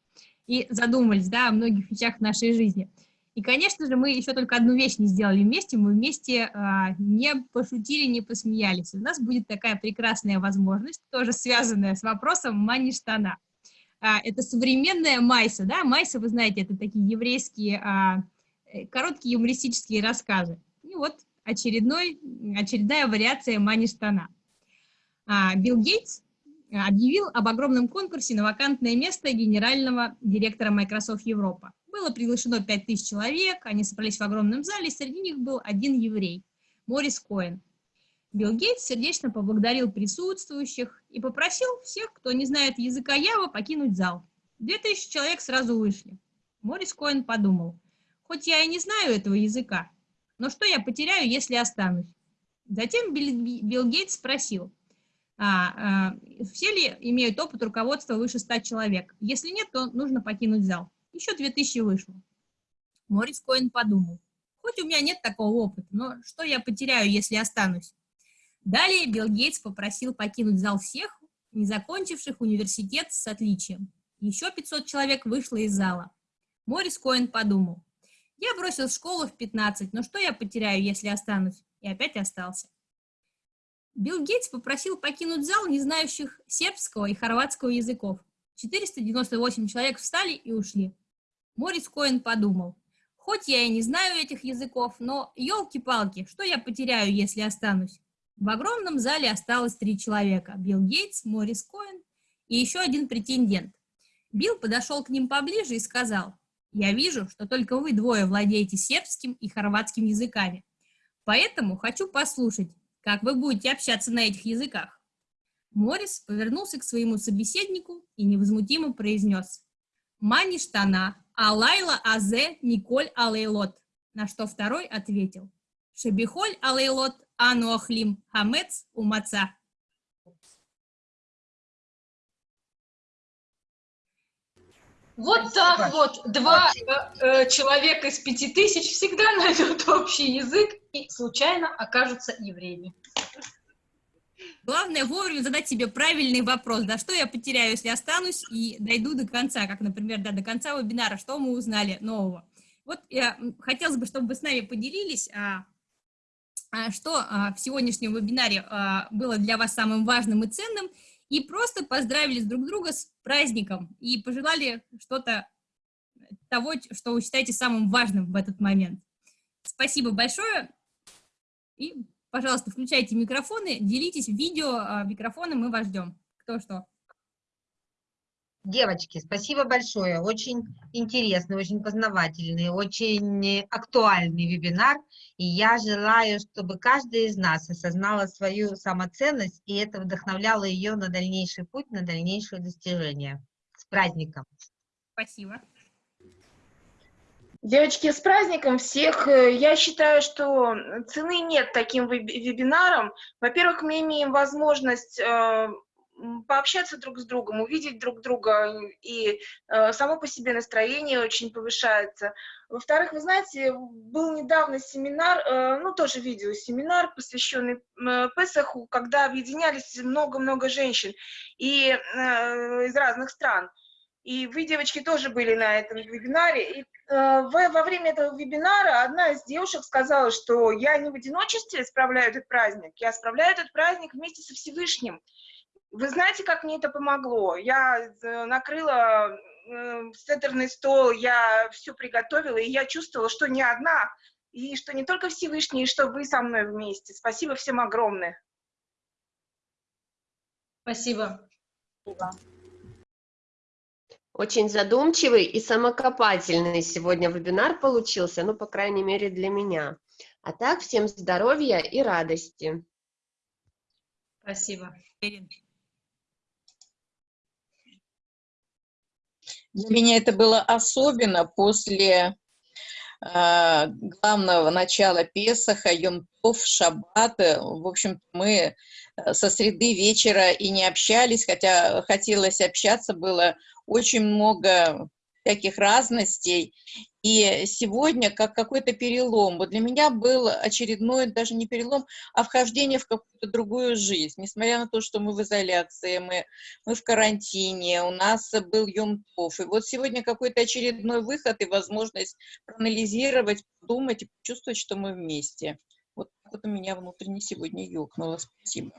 И задумались, да, о многих вещах в нашей жизни. И, конечно же, мы еще только одну вещь не сделали вместе, мы вместе а, не пошутили, не посмеялись. У нас будет такая прекрасная возможность, тоже связанная с вопросом мани-штана. А, это современная майса, да, майса, вы знаете, это такие еврейские а, э, короткие юмористические рассказы. И вот очередной, очередная вариация мани-штана. А, Билл Гейтс объявил об огромном конкурсе на вакантное место генерального директора Microsoft Европа. Было приглашено 5000 человек, они собрались в огромном зале, среди них был один еврей, Морис Коэн. Билл Гейтс сердечно поблагодарил присутствующих и попросил всех, кто не знает языка Ява, покинуть зал. 2000 человек сразу вышли. Морис Коэн подумал, хоть я и не знаю этого языка, но что я потеряю, если останусь? Затем Билл Гейтс спросил, а, а, все ли имеют опыт руководства выше 100 человек? Если нет, то нужно покинуть зал. Еще 2000 вышло. Морис Коэн подумал, хоть у меня нет такого опыта, но что я потеряю, если останусь? Далее Билл Гейтс попросил покинуть зал всех, не закончивших университет с отличием. Еще 500 человек вышло из зала. Морис Коэн подумал, я бросил школу в 15, но что я потеряю, если останусь? И опять остался. Билл Гейтс попросил покинуть зал не знающих сербского и хорватского языков. 498 человек встали и ушли. Морис Коэн подумал, хоть я и не знаю этих языков, но елки-палки, что я потеряю, если останусь? В огромном зале осталось три человека – Билл Гейтс, Морис Коэн и еще один претендент. Билл подошел к ним поближе и сказал, «Я вижу, что только вы двое владеете сербским и хорватским языками, поэтому хочу послушать, как вы будете общаться на этих языках». Морис повернулся к своему собеседнику и невозмутимо произнес, «Мани штана, алайла азе Николь алейлот», на что второй ответил, «Шебихоль алейлот Ануахлим Хамец Умаца. Вот так вот два э, э, человека из пяти тысяч всегда найдут общий язык и случайно окажутся евреями. Главное вовремя задать себе правильный вопрос, да, что я потеряю, если останусь и дойду до конца, как, например, да, до конца вебинара, что мы узнали нового. Вот я, хотелось бы, чтобы вы с нами поделились, а, а, что а, в сегодняшнем вебинаре а, было для вас самым важным и ценным, и просто поздравили друг друга с праздником и пожелали что-то того, что вы считаете самым важным в этот момент. Спасибо большое. И, пожалуйста, включайте микрофоны, делитесь видео, микрофоны, мы вас ждем. Кто что. Девочки, спасибо большое. Очень интересный, очень познавательный, очень актуальный вебинар. И я желаю, чтобы каждый из нас осознала свою самоценность, и это вдохновляло ее на дальнейший путь, на дальнейшее достижение. С праздником! Спасибо. Девочки, с праздником всех! Я считаю, что цены нет таким вебинарам. Во-первых, мы имеем возможность э, пообщаться друг с другом, увидеть друг друга, и э, само по себе настроение очень повышается. Во-вторых, вы знаете, был недавно семинар, э, ну, тоже видеосеминар, посвященный э, Песаху, когда объединялись много-много женщин и, э, из разных стран. И вы, девочки, тоже были на этом вебинаре. И э, во, во время этого вебинара одна из девушек сказала, что я не в одиночестве справляю этот праздник, я справляю этот праздник вместе со Всевышним. Вы знаете, как мне это помогло? Я э, накрыла э, седерный стол я все приготовила, и я чувствовала, что не одна, и что не только Всевышний, и что вы со мной вместе. Спасибо всем огромное. Спасибо. Спасибо. Очень задумчивый и самокопательный сегодня вебинар получился, ну, по крайней мере, для меня. А так, всем здоровья и радости. Спасибо. Для меня это было особенно после главного начала Песаха, Йом-Тов, Шаббата. В общем, мы э, со среды вечера и не общались, хотя хотелось общаться, было очень много всяких разностей. И сегодня как какой-то перелом. Вот для меня был очередной, даже не перелом, а вхождение в какую-то другую жизнь. Несмотря на то, что мы в изоляции, мы, мы в карантине, у нас был Йомтов. И вот сегодня какой-то очередной выход и возможность проанализировать, подумать и почувствовать, что мы вместе. Вот вот у меня внутренне сегодня ёкнуло. Спасибо.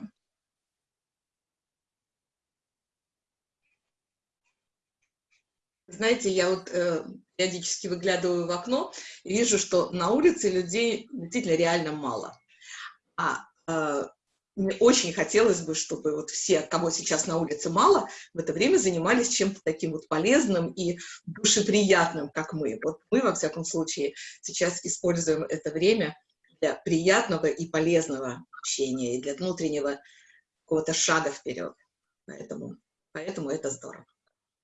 Знаете, я вот э, периодически выглядываю в окно и вижу, что на улице людей действительно реально мало. А э, мне очень хотелось бы, чтобы вот все, кого сейчас на улице мало, в это время занимались чем-то таким вот полезным и душеприятным, как мы. Вот мы, во всяком случае, сейчас используем это время для приятного и полезного общения, и для внутреннего какого-то шага вперед. Поэтому, поэтому это здорово.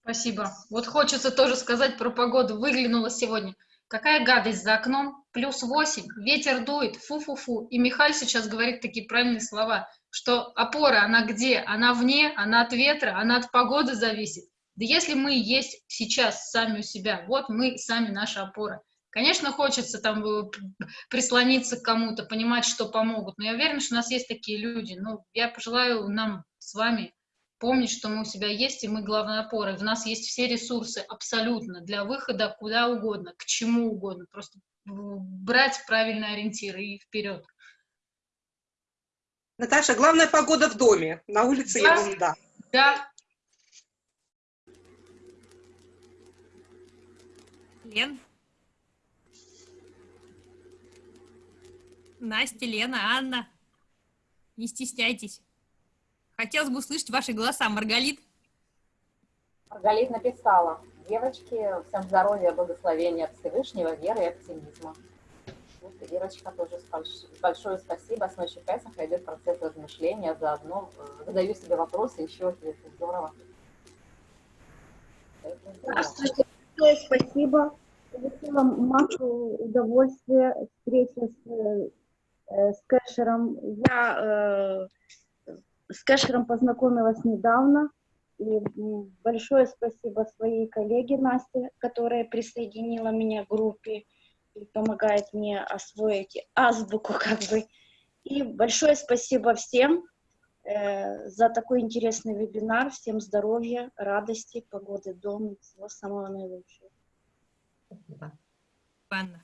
Спасибо. Вот хочется тоже сказать про погоду. Выглянула сегодня. Какая гадость за окном. Плюс 8, ветер дует, фу-фу-фу. И Михаль сейчас говорит такие правильные слова, что опора, она где? Она вне, она от ветра, она от погоды зависит. Да если мы есть сейчас сами у себя, вот мы сами наша опора. Конечно, хочется там э, прислониться к кому-то, понимать, что помогут, но я уверена, что у нас есть такие люди. Ну, я пожелаю нам с вами помнить, что мы у себя есть, и мы главная опора. В нас есть все ресурсы абсолютно для выхода куда угодно, к чему угодно. Просто брать правильные ориентиры и вперед. Наташа, главная погода в доме. На улице да, ерунда. Да. Лен? Настя, Лена, Анна. Не стесняйтесь. Хотелось бы услышать ваши голоса. Маргалит? Маргалит написала. Девочки, всем здоровья, благословения от Всевышнего, веры и оптимизма. Вот и Верочка тоже большое спасибо. С ночью Песаха идет процесс размышления, заодно э, задаю себе вопросы, еще ответы. Здорово. Здравствуйте, большое спасибо. Получила массу удовольствия встречи с, э, с Кэшером. Я э, с Кэшером познакомилась недавно. И большое спасибо своей коллеге Насте, которая присоединила меня к группе и помогает мне освоить азбуку как бы. И большое спасибо всем э, за такой интересный вебинар. Всем здоровья, радости, погоды дома, всего самого наилучшего. Спасибо. Анна.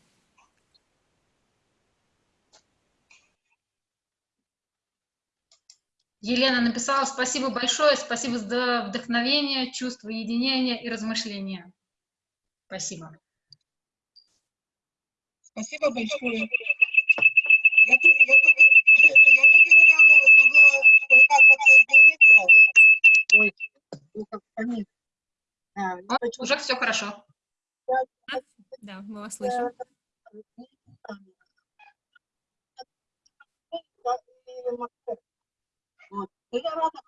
Елена написала спасибо большое, спасибо за вдохновение, чувство единения и размышления. Спасибо. Спасибо большое. Я тоже, я только, я только недавно смогла кое-как подсоединиться. Ой, ну как понять. А, вот, уже все хорошо. Да, мы вас слышим. Вот. Я рада,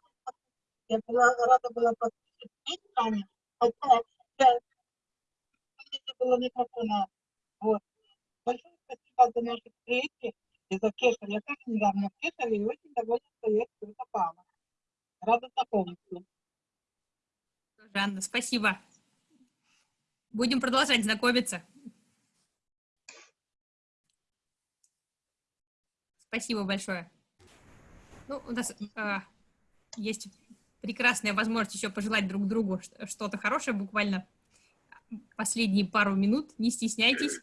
я была, рада была послушать Таня, хотя я, не было микрофона. Вот. Большое спасибо за наши встречи и за Кешер. Я тоже недавно в Кешере и очень довольна, что я все попала. Рада знакомиться. Жанна, спасибо. Будем продолжать знакомиться. Спасибо большое. Ну, у нас э, есть прекрасная возможность еще пожелать друг другу что-то хорошее, буквально последние пару минут. Не стесняйтесь.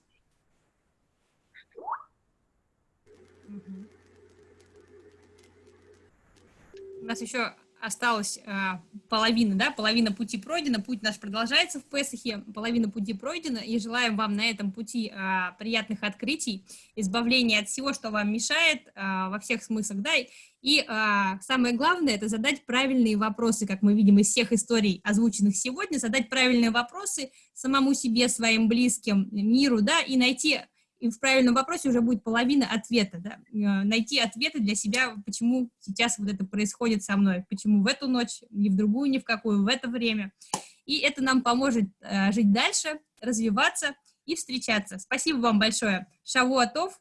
У нас еще осталась а, половина, да, половина пути пройдена, путь наш продолжается в Песахе, половина пути пройдена, и желаем вам на этом пути а, приятных открытий, избавления от всего, что вам мешает а, во всех смыслах, да, и а, самое главное, это задать правильные вопросы, как мы видим из всех историй, озвученных сегодня, задать правильные вопросы самому себе, своим близким, миру, да, и найти и в правильном вопросе уже будет половина ответа, да, э, найти ответы для себя, почему сейчас вот это происходит со мной, почему в эту ночь, ни в другую, ни в какую, в это время. И это нам поможет э, жить дальше, развиваться и встречаться. Спасибо вам большое. Шавуатов,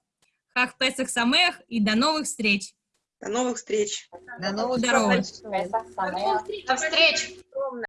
Хах Песах Самех и до новых встреч. До новых встреч. До новых встреч. До встречи.